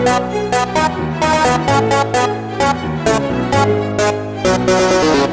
We'll be right back.